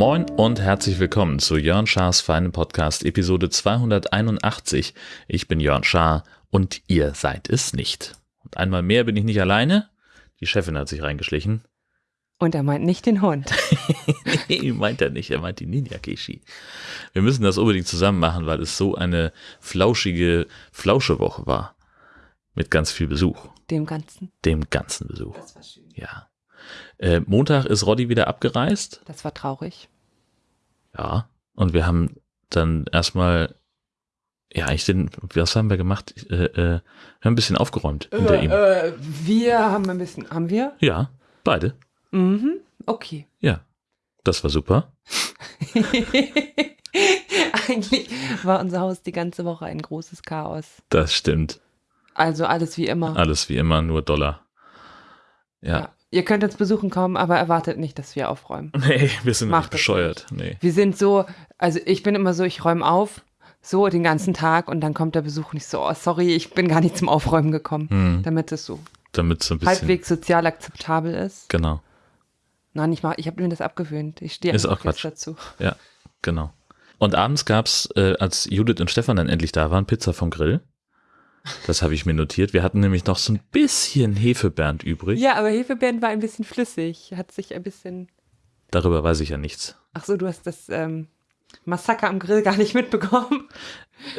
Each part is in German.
Moin und herzlich willkommen zu Jörn Schars feinen Podcast Episode 281. Ich bin Jörn Schaar und ihr seid es nicht. Und einmal mehr bin ich nicht alleine. Die Chefin hat sich reingeschlichen. Und er meint nicht den Hund. nee, meint er nicht. Er meint die Ninja Kishi. Wir müssen das unbedingt zusammen machen, weil es so eine flauschige Flauschewoche war. Mit ganz viel Besuch. Dem Ganzen. Dem ganzen Besuch. Das war schön. Ja. Äh, Montag ist Roddy wieder abgereist. Das war traurig. Ja. Und wir haben dann erstmal, ja, ich den, was haben wir gemacht? Äh, äh, wir haben ein bisschen aufgeräumt hinter ihm. äh, wir haben ein bisschen, haben wir? Ja, beide. Mhm, okay. Ja. Das war super. Eigentlich war unser Haus die ganze Woche ein großes Chaos. Das stimmt. Also alles wie immer. Alles wie immer, nur Dollar. Ja. Ja. Ihr könnt uns besuchen kommen, aber erwartet nicht, dass wir aufräumen. Nee, wir sind Macht nicht bescheuert. Nee. Wir sind so, also ich bin immer so, ich räume auf, so den ganzen Tag und dann kommt der Besuch nicht so, oh, sorry, ich bin gar nicht zum Aufräumen gekommen, Hm, damit es so damit so ein bisschen. halbwegs sozial akzeptabel ist. Genau, Nein, ich, mach- ich habe mir das abgewöhnt. Ich stehe auch Quatsch. dazu. genau. Und abends gab's, äh, als Judith und Stefan dann endlich da waren, Pizza vom Grill. Das habe ich mir notiert. Wir hatten nämlich noch so ein bisschen Hefebernd übrig. Ja, aber Hefebeeren war ein bisschen flüssig, hat sich ein bisschen. Darüber weiß ich ja nichts. Ach so, du hast das ähm, Massaker am Grill gar nicht mitbekommen.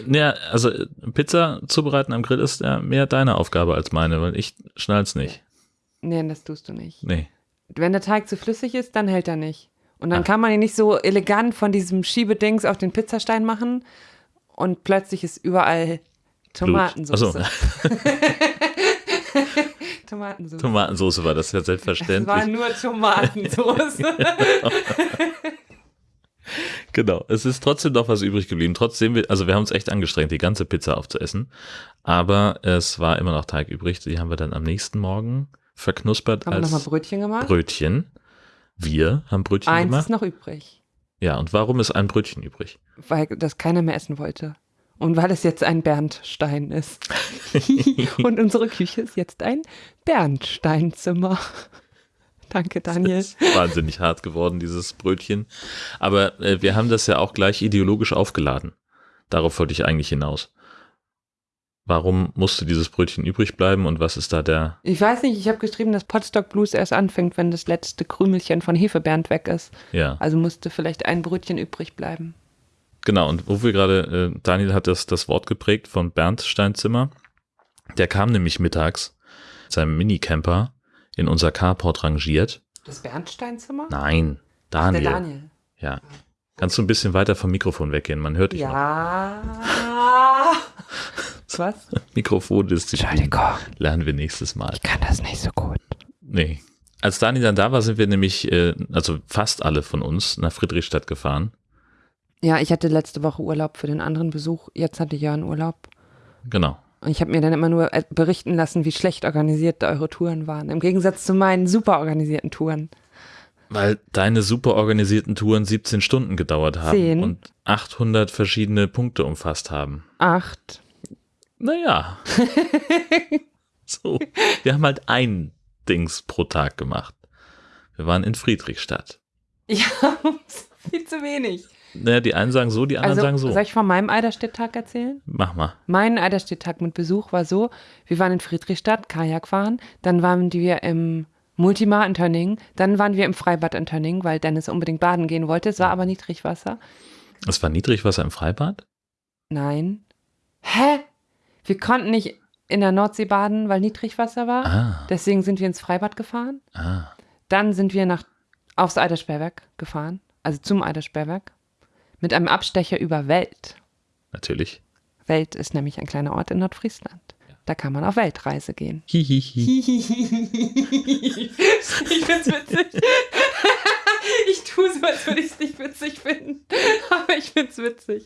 Ja, also äh, Pizza zubereiten am Grill ist ja mehr deine Aufgabe als meine, weil ich schnall's nicht. Nee, das tust du nicht. Nee. Wenn der Teig zu flüssig ist, dann hält er nicht. Und dann Ah. kann man ihn nicht so elegant von diesem Schiebedings auf den Pizzastein machen und plötzlich ist überall Tomatensauce. Achso, Tomatensauce. Tomatensauce war das ja es selbstverständlich. war nur Tomatensauce. Genau, es ist trotzdem noch was übrig geblieben. Trotzdem, wir- also wir haben uns echt angestrengt, die ganze Pizza aufzuessen. Aber es war immer noch Teig übrig. Die haben wir dann am nächsten Morgen verknuspert Haben wir nochmal als Brötchen gemacht? Brötchen. Wir haben Brötchen Eins gemacht. ist noch übrig, Ja, und warum ist ein Brötchen übrig? weil das keiner mehr essen wollte. Und weil es jetzt ein Bernstein ist. Und unsere Küche ist jetzt ein Bernsteinzimmer. Danke, Daniel. Das ist wahnsinnig hart geworden, dieses Brötchen. Aber äh, wir haben das ja auch gleich ideologisch aufgeladen. Darauf wollte ich eigentlich hinaus. Warum musste dieses Brötchen übrig bleiben und was ist da der Ich weiß nicht, ich habe geschrieben, dass Potstock Blues erst anfängt, wenn das letzte Krümelchen von Hefebernd weg ist. Ja, Also musste vielleicht ein Brötchen übrig bleiben. genau. Und wo wir gerade, äh, Daniel hat das, das Wort geprägt von Bernd Steinzimmer. Der kam nämlich mittags mit seinem Minicamper in unser Carport rangiert. Das Bernsteinzimmer? Nein, Daniel. Der Daniel. Ja. Kannst du ein bisschen weiter vom Mikrofon weggehen? Man hört dich noch. Ja. Was? Mikrofondisziplin Entschuldigung, lernen wir nächstes Mal. ich kann das nicht so gut. Nee. Als Daniel dann da war, sind wir nämlich, äh, also fast alle von uns, nach Friedrichstadt gefahren. Ja, ich hatte letzte Woche Urlaub für den anderen Besuch. Jetzt hatte Jörn Urlaub. Genau. Und ich habe mir dann immer nur äh, berichten lassen, wie schlecht organisiert eure Touren waren. Im Gegensatz zu meinen super organisierten Touren. Weil deine super organisierten Touren 17 Stunden gedauert haben Zehn. und 800 verschiedene Punkte umfasst haben. Acht. Naja. so. Wir haben halt ein Dings pro Tag gemacht. Wir waren in Friedrichstadt. Ja, viel zu wenig. Naja, die einen sagen so, die anderen Also, sagen so. soll ich von meinem Eiderstedt-Tag erzählen? Mach mal. Mein Eiderstedt-Tag mit Besuch war so, wir waren in Friedrichstadt, Kajak fahren, dann waren wir im Multimar in Tönning, dann waren wir im Freibad in Tönning, weil Dennis unbedingt baden gehen wollte, es war aber Niedrigwasser. Es war Niedrigwasser im Freibad? Nein. Hä? Wir konnten nicht in der Nordsee baden, weil Niedrigwasser war. Ah, Deswegen sind wir ins Freibad gefahren. ah. Dann sind wir nach, aufs Eidersperrwerk gefahren, also zum Eidersperrwerk, mit einem Abstecher über Welt. Natürlich. Welt ist nämlich ein kleiner Ort in Nordfriesland. Da kann man auf Weltreise gehen. Hihihi. ich find's witzig. ich tue so, als würde ich es nicht witzig finden. Aber ich find's witzig.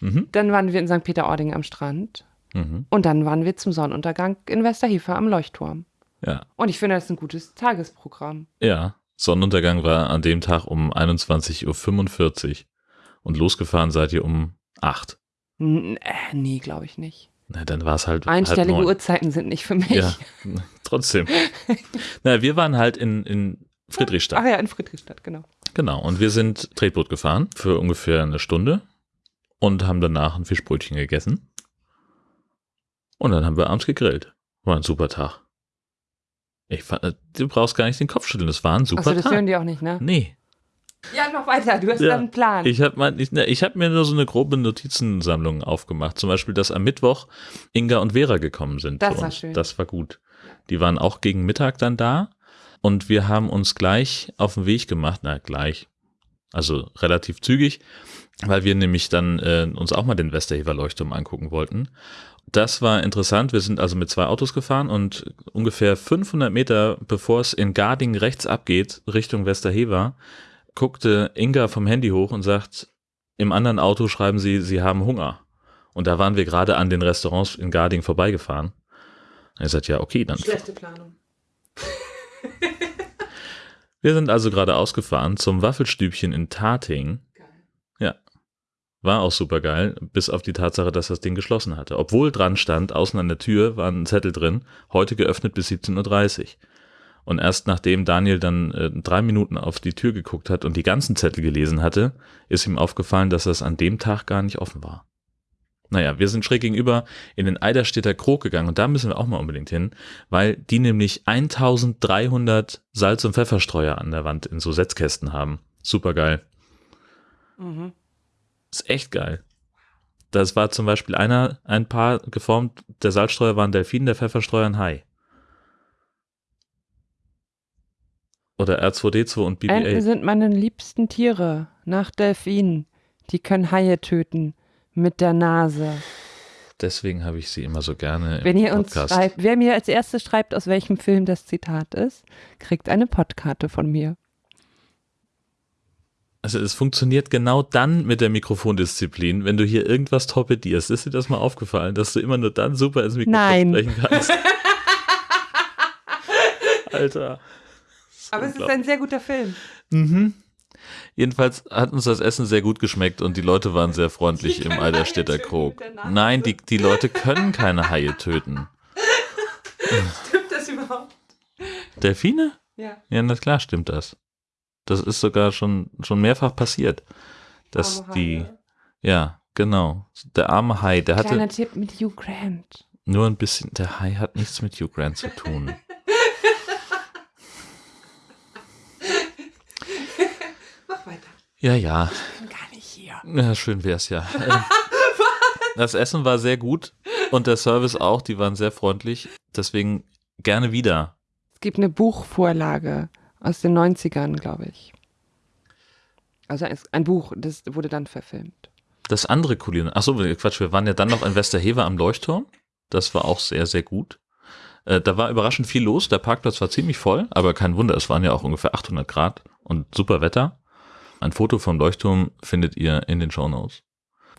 Mhm. Dann waren wir in St. Peter-Ording am Strand. Mhm. Und dann waren wir zum Sonnenuntergang in Westerhefer am Leuchtturm. Ja. Und ich finde, das ist ein gutes Tagesprogramm. Ja. Sonnenuntergang war an dem Tag um 21.45 Uhr und losgefahren seid ihr um 8. N äh, nee, glaube ich nicht. Na, dann war es halt. Einstellige neun. Uhrzeiten sind nicht für mich. Ja, trotzdem. Na, wir waren halt in, in Friedrichstadt. Ach ja, in Friedrichstadt, genau. Genau. Und wir sind Tretboot gefahren für ungefähr eine Stunde und haben danach ein Fischbrötchen gegessen. Und dann haben wir abends gegrillt. War ein super Tag. Ich fand, äh, du brauchst gar nicht den Kopf schütteln. Das war ein super Achso, das Tag. hören die auch nicht, ne? Nee. Ja, noch weiter. Du hast Ja, dann einen Plan. Ich habe ne, hab mir nur so eine grobe Notizensammlung aufgemacht. Zum Beispiel, dass am Mittwoch Inga und Vera gekommen sind. Das war schön. Das war gut. Die waren auch gegen Mittag dann da. Und wir haben uns gleich auf den Weg gemacht. Na, gleich. Also relativ zügig, weil wir nämlich dann äh, uns auch mal den Westerhever Leuchtturm angucken wollten. Das war interessant. Wir sind also mit zwei Autos gefahren und ungefähr 500 Meter bevor es in Garding rechts abgeht, Richtung Westerhever, guckte Inga vom Handy hoch und sagt, im anderen Auto schreiben sie, sie haben Hunger. Und da waren wir gerade an den Restaurants in Garding vorbeigefahren. Er sagt, ja, okay, dann. Schlechte Planung. Wir sind also gerade ausgefahren zum Waffelstübchen in Tating. Ja. War auch super geil, bis auf die Tatsache, dass das Ding geschlossen hatte. Obwohl dran stand, außen an der Tür war ein Zettel drin, heute geöffnet bis 17.30 Uhr. Und erst nachdem Daniel dann äh, drei Minuten auf die Tür geguckt hat und die ganzen Zettel gelesen hatte, ist ihm aufgefallen, dass das an dem Tag gar nicht offen war. Naja, wir sind schräg gegenüber in den Eiderstädter Krog gegangen und da müssen wir auch mal unbedingt hin, weil die nämlich 1300 Salz- und Pfefferstreuer an der Wand in so Setzkästen haben. Super geil. Mhm. Ist echt geil. Das war zum Beispiel einer, ein Paar geformt, der Salzstreuer war ein Delfin, der Pfefferstreuer ein Hai. Oder R2D2 und Enten BB-8. sind meine liebsten Tiere. Nach Delfinen. Die können Haie töten. Mit der Nase. Deswegen habe ich sie immer so gerne im Wenn ihr uns Podcast. schreibt, wer mir als erstes schreibt, aus welchem Film das Zitat ist, kriegt eine Podkarte von mir. Also es funktioniert genau dann mit der Mikrofondisziplin, wenn du hier irgendwas torpedierst. Ist dir das mal aufgefallen, dass du immer nur dann super ins Mikrofon Nein. sprechen kannst? Alter. Aber es ist ein sehr guter Film. Mhm. Jedenfalls hat uns das Essen sehr gut geschmeckt und die Leute waren sehr freundlich im Eiderstädter Krog. Nein, die, die Leute können keine Haie töten. Stimmt das überhaupt? Delfine? Ja. Ja, na klar stimmt das. Das ist sogar schon, schon mehrfach passiert. Dass Arme die, Haie. ja, genau. Der arme Hai, der hatte Kleiner Tipp mit Hugh Grant. nur ein bisschen, der Hai hat nichts mit Hugh Grant zu tun. Weiter. Ja, ja, Ich bin gar nicht hier. ja schön wär's ja. Ähm, Das Essen war sehr gut und der Service auch, die waren sehr freundlich. Deswegen gerne wieder. Es gibt eine Buchvorlage aus den 90ern, glaube ich. Also ein- ein Buch, das wurde dann verfilmt. Das andere Kulinar. Achso, Quatsch, wir waren ja dann noch in Westerhever am Leuchtturm. Das war auch sehr, sehr gut. Äh, da war überraschend viel los. Der Parkplatz war ziemlich voll, aber kein Wunder, es waren ja auch ungefähr 800 Grad und super Wetter. Ein Foto vom Leuchtturm findet ihr in den Shownotes.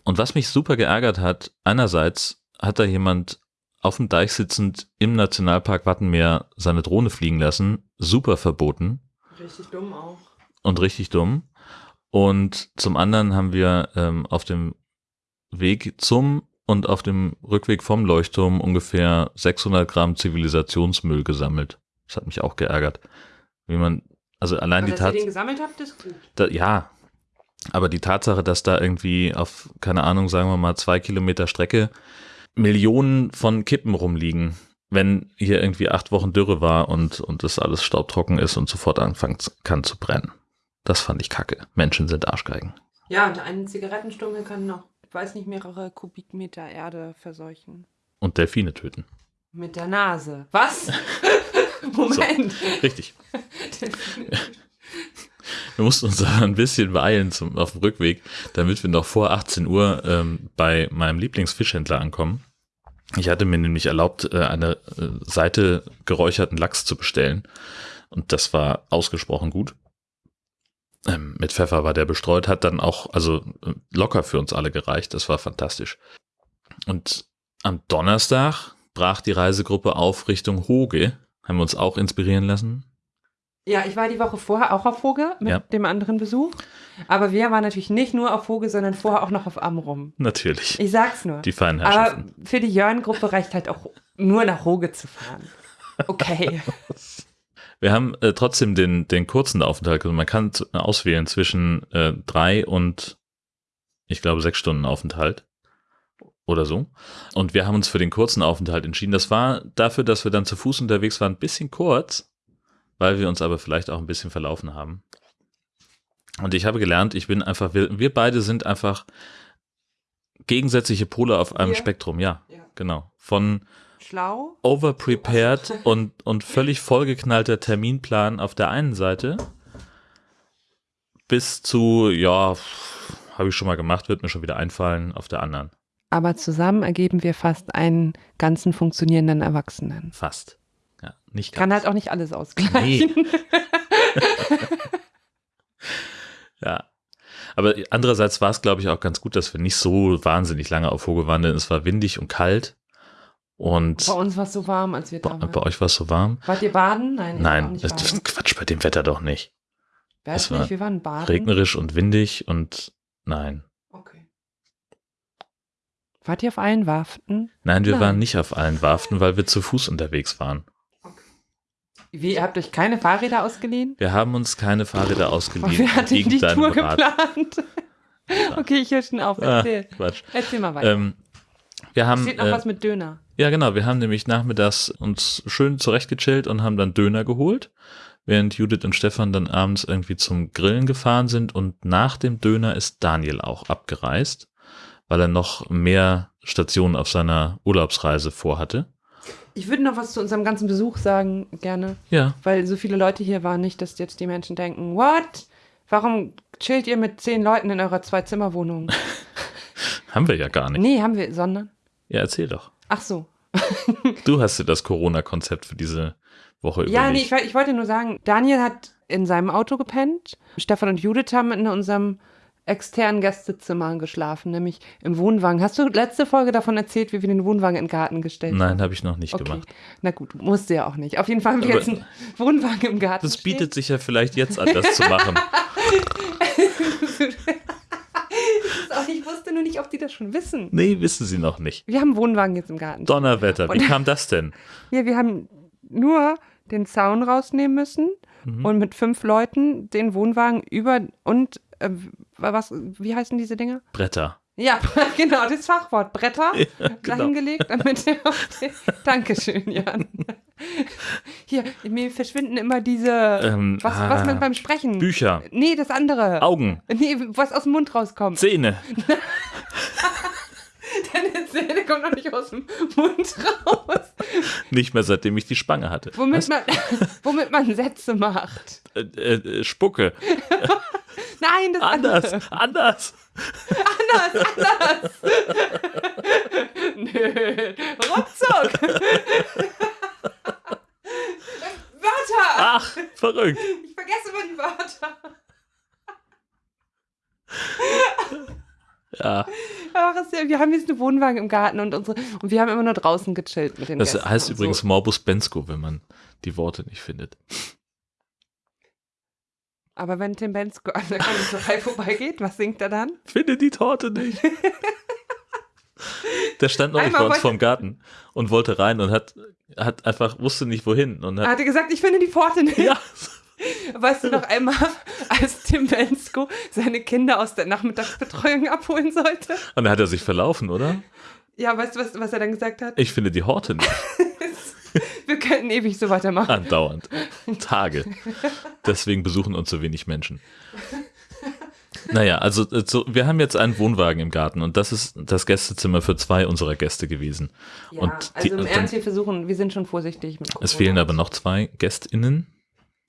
Und was mich super geärgert hat, einerseits hat da jemand auf dem Deich sitzend im Nationalpark Wattenmeer seine Drohne fliegen lassen. Super verboten Richtig dumm auch. und richtig dumm. Und zum anderen haben wir ähm, auf dem Weg zum und auf dem Rückweg vom Leuchtturm ungefähr 600 Gramm Zivilisationsmüll gesammelt. Das hat mich auch geärgert. Wie man, also allein die dass ihr den gesammelt habt, ist gut. da, ja, aber die Tatsache, dass da irgendwie auf, keine Ahnung, sagen wir mal zwei Kilometer Strecke Millionen von Kippen rumliegen, wenn hier irgendwie acht Wochen Dürre war und, und das alles staubtrocken ist und sofort anfangen kann zu brennen. Das fand ich kacke. Menschen sind Arschgeigen. Ja, und ein Zigarettenstummel kann noch, ich weiß nicht, mehrere Kubikmeter Erde verseuchen. Und Delfine töten. Mit der Nase. Was? Moment. Richtig. Wir mussten uns da ein bisschen beeilen zum, auf dem Rückweg, damit wir noch vor 18 Uhr ähm, bei meinem Lieblingsfischhändler ankommen. Ich hatte mir nämlich erlaubt, äh, eine äh, Seite geräucherten Lachs zu bestellen. Und das war ausgesprochen gut. Ähm, mit Pfeffer war der bestreut, hat dann auch, also äh, locker für uns alle gereicht. Das war fantastisch. Und am Donnerstag brach die Reisegruppe auf Richtung Hoge. Haben wir uns auch inspirieren lassen. Ja, ich war die Woche vorher auch auf Voge mit Ja. dem anderen Besuch. Aber wir waren natürlich nicht nur auf Voge, sondern vorher auch noch auf Amrum. Natürlich. Ich sag's nur. Die feinen Aber für die Jörn-Gruppe reicht halt auch nur nach Hoge zu fahren. Okay. Wir haben äh, trotzdem den, den kurzen Aufenthalt. Also man kann auswählen zwischen äh, drei und ich glaube sechs Stunden Aufenthalt oder so. Und wir haben uns für den kurzen Aufenthalt entschieden. Das war dafür, dass wir dann zu Fuß unterwegs waren, ein bisschen kurz, weil wir uns aber vielleicht auch ein bisschen verlaufen haben. Und ich habe gelernt, ich bin einfach, wir, wir beide sind einfach gegensätzliche Pole auf einem Wir? Spektrum, ja, Ja. genau. Von Schlau. overprepared und, und völlig vollgeknallter Terminplan auf der einen Seite bis zu, ja, habe ich schon mal gemacht, wird mir schon wieder einfallen, auf der anderen. Aber zusammen ergeben wir fast einen ganzen funktionierenden Erwachsenen. Fast. Ja, nicht ganz. Kann halt auch nicht alles ausgleichen. Nee. ja. Aber andererseits war es, glaube ich, auch ganz gut, dass wir nicht so wahnsinnig lange auf Hoge waren, denn es war windig und kalt. Und Bei uns war es so warm, als wir bei, da waren. bei euch war es so warm? Wart ihr baden? Nein. Nein, nicht das, ist Quatsch bei dem Wetter doch nicht. Weiß es war nicht, wir waren baden. Regnerisch und windig und nein. Wart ihr auf allen Warften? Nein, wir Nein. waren nicht auf allen Warften, weil wir zu Fuß unterwegs waren. Wie, ihr habt euch keine Fahrräder ausgeliehen? Wir haben uns keine Fahrräder ausgeliehen. wer hat denn gegen die Tour Rat. geplant? okay, ich höre schon auf. Ah, Erzähl. Quatsch. Erzähl mal weiter. Ähm, wir haben, Steht noch äh, was mit Döner. ja genau, wir haben nämlich nachmittags uns schön zurechtgechillt und haben dann Döner geholt, während Judith und Stefan dann abends irgendwie zum Grillen gefahren sind und nach dem Döner ist Daniel auch abgereist, weil er noch mehr Stationen auf seiner Urlaubsreise vorhatte. Ich würde noch was zu unserem ganzen Besuch sagen, gerne. Ja, Weil so viele Leute hier waren, nicht, dass jetzt die Menschen denken, what? Warum chillt ihr mit zehn Leuten in eurer Zwei-Zimmer-Wohnung? haben wir ja gar nicht. nee, haben wir, sondern. Ja, erzähl doch. Ach so. Du hast dir das Corona-Konzept für diese Woche Ja, nee, überlegt. ich, ich wollte nur sagen, Daniel hat in seinem Auto gepennt. Stefan und Judith haben in unserem externen Gästezimmer geschlafen, nämlich im Wohnwagen. Hast du letzte Folge davon erzählt, wie wir den Wohnwagen in den Garten gestellt haben? Nein, habe ich noch nicht Okay. gemacht. Na gut, musste ja auch nicht. Auf jeden Fall haben wir Aber- jetzt einen Wohnwagen im Garten. Das bietet sich ja vielleicht jetzt an, das zu machen. ich wusste nur nicht, ob die das schon wissen. Nee, wissen sie noch nicht. Wir haben einen Wohnwagen jetzt im Garten. Donnerwetter, wie Und- kam das denn? Ja, wir haben nur den Zaun rausnehmen müssen Mhm. und mit fünf Leuten den Wohnwagen über und äh, was, wie heißen diese Dinger? Bretter. Ja, genau, das Fachwort. Bretter genau. dahingelegt, damit er den, Dankeschön, Jan. Hier, mir verschwinden immer diese, Ähm, was, ah, was man beim Sprechen. Bücher, Nee, das andere. Augen, Nee, was aus dem Mund rauskommt. Zähne. Deine Zähne kommen noch nicht aus dem Mund raus. Nicht mehr seitdem ich die Spange hatte. Womit Was? man, womit man Sätze macht. Äh, äh, Spucke. Nein, das Anders, andere. anders. Nö, ruckzuck. Wörter. Ach, verrückt. Ich vergesse immer die Wörter. Ja, Ach, ja, wir haben jetzt einen Wohnwagen im Garten und unsere und wir haben immer nur draußen gechillt mit den das Gästen heißt übrigens So. Morbus Bensko, wenn man die Worte nicht findet. Aber wenn Tim Bensko an der Konditorei vorbeigeht, was singt er dann? Finde die Torte nicht. Der stand noch nicht Einmal bei uns vorm Garten und wollte rein und hat, hat einfach, wusste nicht wohin. Und Er hat, hatte gesagt, ich finde die Pforte nicht. ja, Weißt du noch einmal, als Tim Bensko seine Kinder aus der Nachmittagsbetreuung abholen sollte? und dann hat er sich verlaufen, oder? Ja, weißt du, was, was er dann gesagt hat? Ich finde die Horte nicht. Wir könnten ewig so weitermachen. Andauernd. Tage. Deswegen besuchen uns so wenig Menschen. Naja, also äh, so, wir haben jetzt einen Wohnwagen im Garten und das ist das Gästezimmer für zwei unserer Gäste gewesen. Ja, und also die, im und Ernst, wir versuchen, wir sind schon vorsichtig mit es fehlen aber noch zwei GästInnen,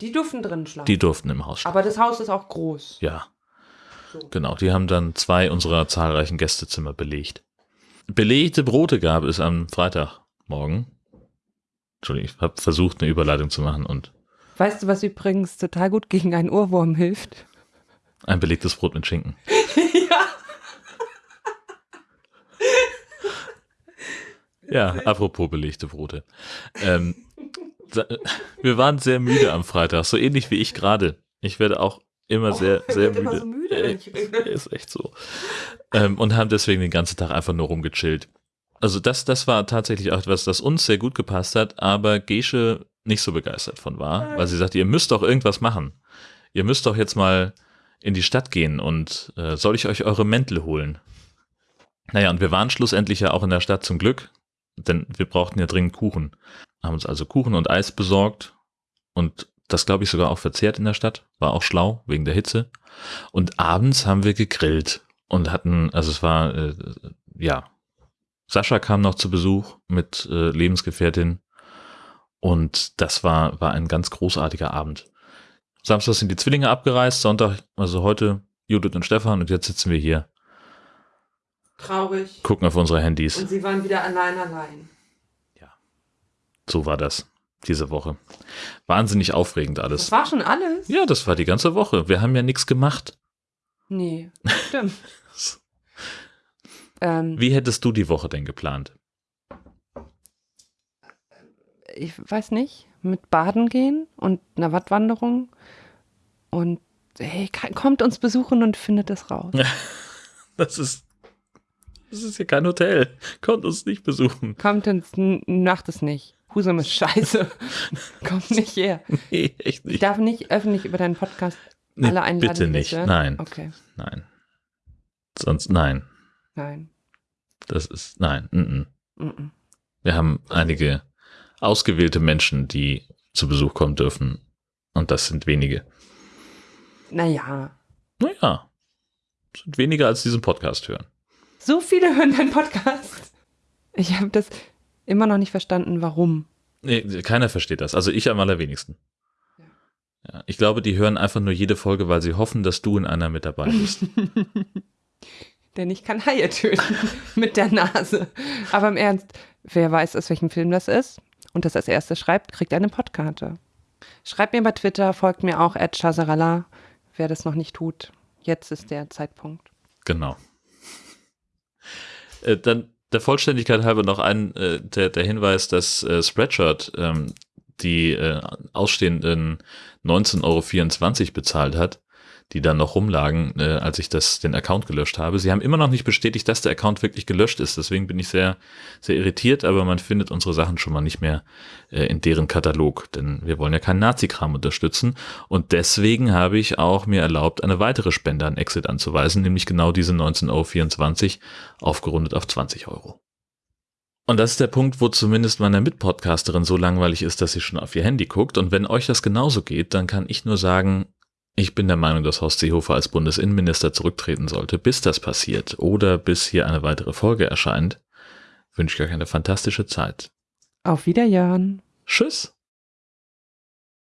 Die durften drin schlafen. die durften im Haus schlafen. aber das Haus ist auch groß. Ja, So. genau. Die haben dann zwei unserer zahlreichen Gästezimmer belegt. Belegte Brote gab es am Freitagmorgen. Entschuldigung, ich habe versucht, eine Überleitung zu machen und Weißt du, was übrigens total gut gegen einen Ohrwurm hilft? ein belegtes Brot mit Schinken. ja. Ja, apropos belegte Brote. Ähm, Wir waren sehr müde am Freitag, so ähnlich wie ich gerade. Ich werde auch immer sehr, Oh, sehr ich werd müde. immer so müde, rede. Ist echt so. Ähm, und haben deswegen den ganzen Tag einfach nur rumgechillt. Also das, das war tatsächlich auch etwas, das uns sehr gut gepasst hat, aber Gesche nicht so begeistert von war, weil sie sagte, ihr müsst doch irgendwas machen. Ihr müsst doch jetzt mal in die Stadt gehen und äh, soll ich euch eure Mäntel holen? Naja, und wir waren schlussendlich ja auch in der Stadt zum Glück, denn wir brauchten ja dringend Kuchen. Haben uns also Kuchen und Eis besorgt und das glaube ich sogar auch verzehrt in der Stadt. War auch schlau wegen der Hitze. Und abends haben wir gegrillt und hatten, also es war, äh, ja, Sascha kam noch zu Besuch mit äh, Lebensgefährtin und das war, war ein ganz großartiger Abend. Samstag sind die Zwillinge abgereist, Sonntag, also heute Judith und Stefan und jetzt sitzen wir hier, Traurig. gucken auf unsere Handys. Und sie waren wieder allein allein. So war das diese Woche. Wahnsinnig aufregend Das alles. war schon alles? Ja, das war die ganze Woche. Wir haben ja nichts gemacht. Nee, stimmt. ähm, Wie hättest du die Woche denn geplant? ich weiß nicht, mit Baden gehen und einer Wattwanderung und hey, kommt uns besuchen und findet es raus. Das ist, das ist hier kein Hotel. Kommt uns nicht besuchen. Kommt uns, macht es nicht. Husum ist scheiße. Kommt nicht her. Nee, echt Ich nicht. darf nicht öffentlich über deinen Podcast Nee, alle einladen. bitte nicht. Nein, Okay, nein. Sonst, nein. Nein. Das ist, nein. Mm -mm. Mm-mm. Wir haben einige ausgewählte Menschen, die zu Besuch kommen dürfen. Und das sind wenige. Naja, Naja, sind weniger als diesen Podcast hören. so viele hören deinen Podcast. Ich habe das immer noch nicht verstanden, warum. Nee, keiner versteht das. Also ich am allerwenigsten. Ja, ich glaube, die hören einfach nur jede Folge, weil sie hoffen, dass du in einer mit dabei bist. Denn ich kann Haie töten mit der Nase. Aber im Ernst, wer weiß, aus welchem Film das ist und das als erstes schreibt, kriegt eine Podkarte. Schreibt mir bei Twitter, folgt mir auch at Chazarala, wer das noch nicht tut. Jetzt ist der Zeitpunkt. Genau. Äh, dann der Vollständigkeit halber noch ein äh, der, der Hinweis, dass äh, Spreadshirt ähm, die äh, ausstehenden 19,24 Euro bezahlt hat, die dann noch rumlagen, äh, als ich das den Account gelöscht habe. Sie haben immer noch nicht bestätigt, dass der Account wirklich gelöscht ist. Deswegen bin ich sehr, sehr irritiert, aber man findet unsere Sachen schon mal nicht mehr äh, in deren Katalog, denn wir wollen ja keinen Nazi-Kram unterstützen. Und deswegen habe ich auch mir erlaubt, eine weitere Spende an Exit anzuweisen, nämlich genau diese 19,24 Euro, aufgerundet auf 20 Euro. Und das ist der Punkt, wo zumindest meiner Mitpodcasterin so langweilig ist, dass sie schon auf ihr Handy guckt. Und wenn euch das genauso geht, dann kann ich nur sagen, ich bin der Meinung, dass Horst Seehofer als Bundesinnenminister zurücktreten sollte. Bis das passiert oder bis hier eine weitere Folge erscheint, wünsche ich euch eine fantastische Zeit. Auf Wiederjahren. Tschüss!